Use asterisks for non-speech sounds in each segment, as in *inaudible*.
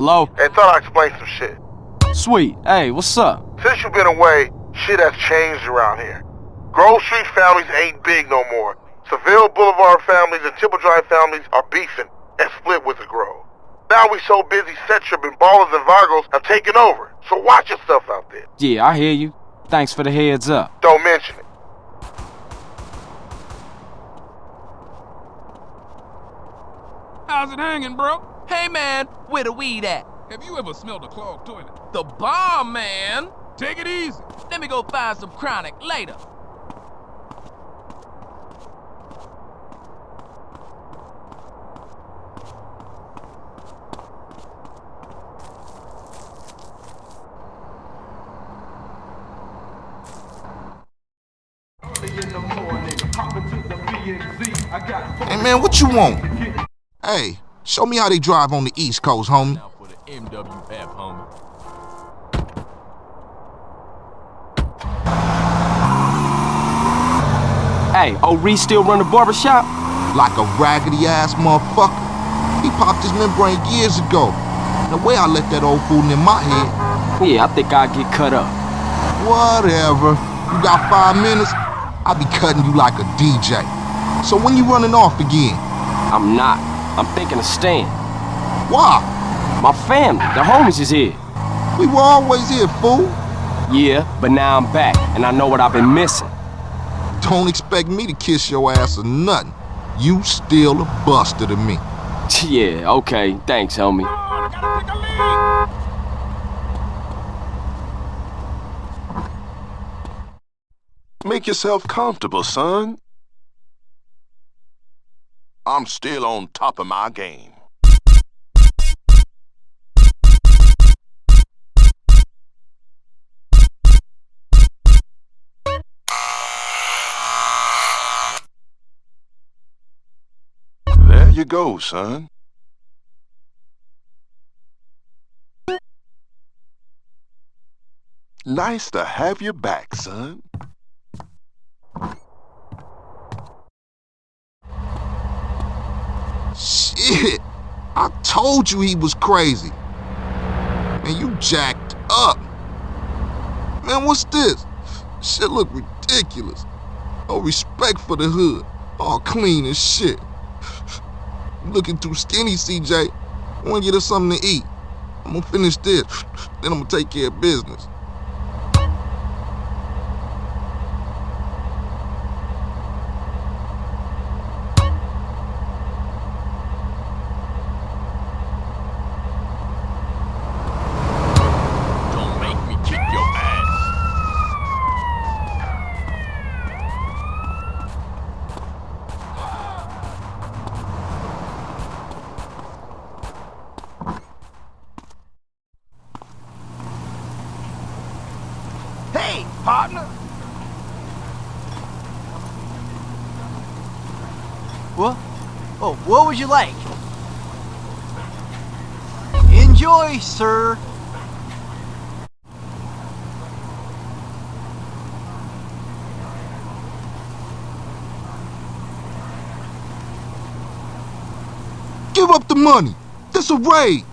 Hello? Hey, thought I'd explain some shit. Sweet. Hey, what's up? Since you've been away, shit has changed around here. Grove Street families ain't big no more. Seville Boulevard families and Temple Drive families are beefing and split with the Grove. Now we so busy, set tripping, Ballas and Vagos have taken over. So watch yourself out there. Yeah, I hear you. Thanks for the heads up. Don't mention it. How's it hanging, bro? Hey man, where the weed at? Have you ever smelled a clogged toilet? The bomb, man! Take it easy. Let me go find some chronic later. Hey man, what you want? Hey, show me how they drive on the East Coast, homie. Now for the MWF, homie. Hey, old Reece still run the barbershop? Like a raggedy ass motherfucker. He popped his membrane years ago. The way I let that old fool in my head. Yeah, I think I'll get cut up. Whatever. You got five minutes? I'll be cutting you like a DJ. So when you running off again? I'm not. I'm thinking of staying. Why? My family, the homies is here. We were always here, fool. Yeah, but now I'm back, and I know what I've been missing. Don't expect me to kiss your ass or nothing. You still a buster to me. *laughs* Yeah, okay. Thanks, homie. I gotta take a leak. Make yourself comfortable, son. I'm still on top of my game. There you go, son. Nice to have you back, son. Shit. I told you he was crazy. Man, you jacked up. Man, what's this? Shit look ridiculous. No respect for the hood. All clean as shit. Looking too skinny, CJ. I wanna get us something to eat. I'm gonna finish this, then I'm gonna take care of business. Partner. What? Oh, what would you like? Enjoy, sir. Give up the money. This a raid.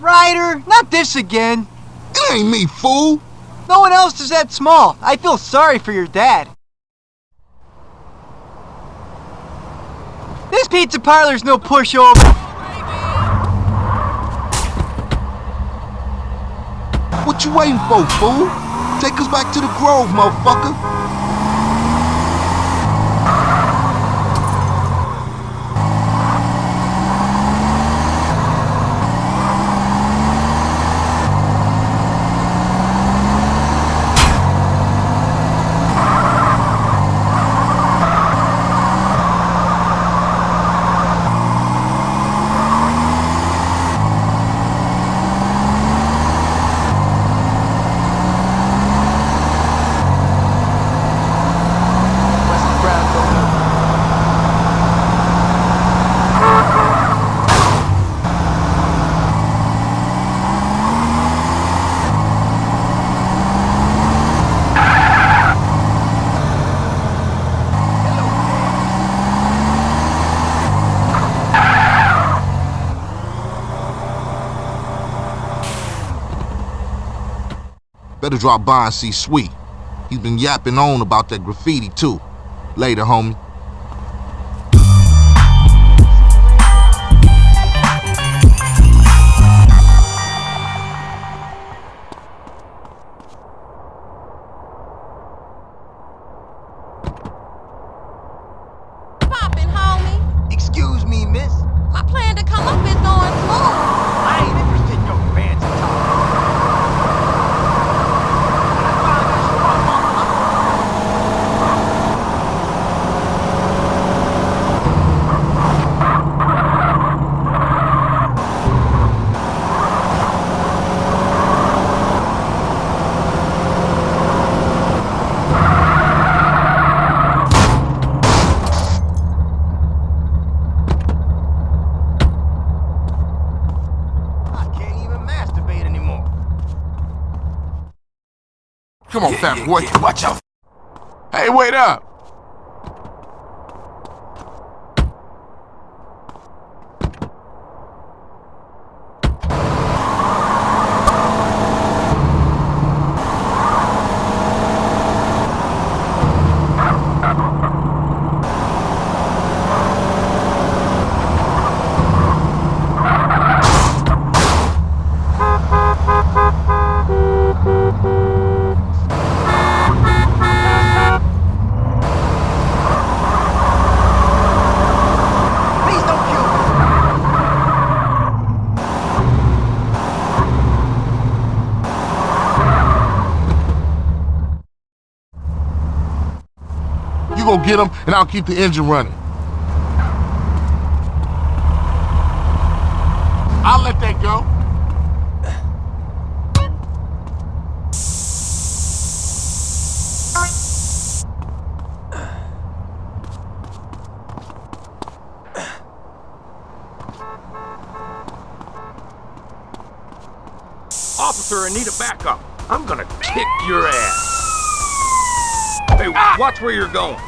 Ryder, not this again. It ain't me, fool. No one else is that small. I feel sorry for your dad. This pizza parlor's no pushover. What you waiting for, fool? Take us back to the Grove, motherfucker. Better drop by and see Sweet. He's been yapping on about that graffiti too. Later, homie. Boy. Watch out. Hey, wait up. Get him, and I'll keep the engine running. I'll let that go. Officer, I need a backup. I'm gonna kick your ass. Hey, watch where you're going.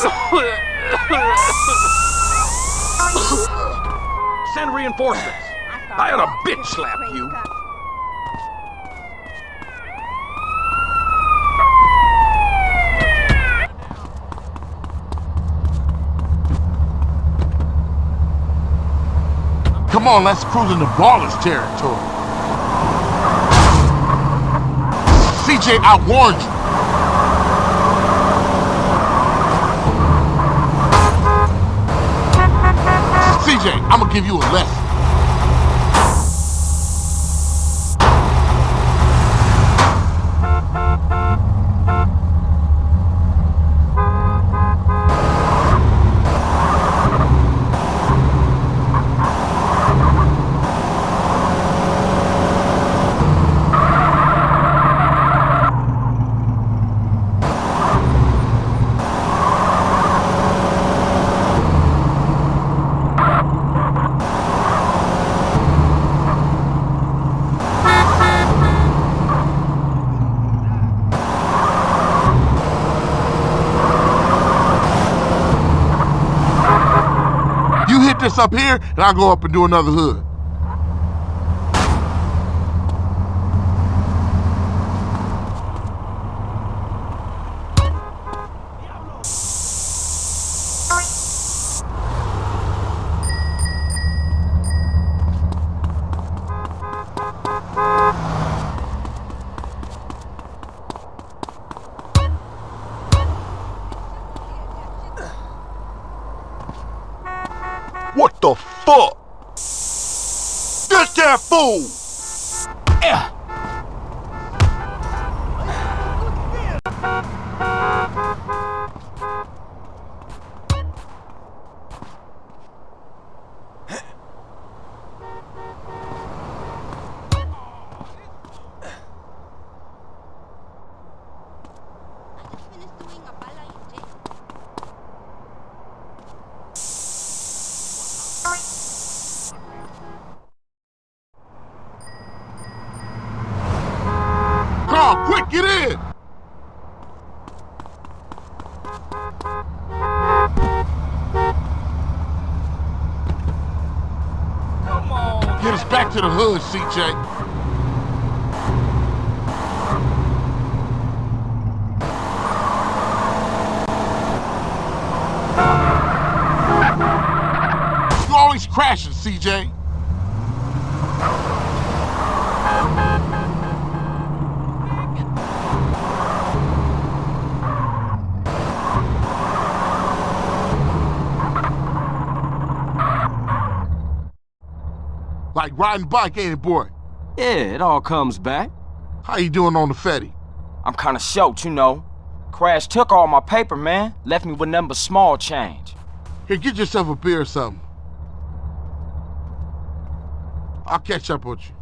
*laughs* Send reinforcements. I ought to bitch slap you. Come on, let's cruise into Ballas territory. CJ, I warned you. I'm gonna give you a lesson. You hit this up here, and I'll go up and do another hood. What the fuck? Get that fool! Carl, Get us back to the hood, CJ. You always crashing, CJ. Like riding bike, ain't it, boy? Yeah, it all comes back. How you doing on the Fetty? I'm kinda short, you know. Crash took all my paper, man. Left me with nothing but small change. Here, get yourself a beer or something. I'll catch up with you.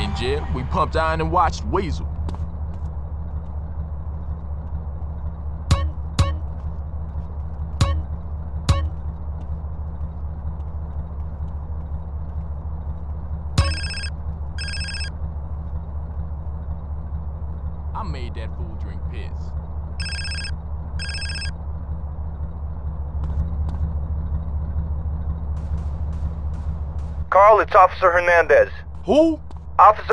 In jail, we pumped iron and watched Weasel. I made that fool drink piss. Carl, it's Officer Hernandez. Who? Officer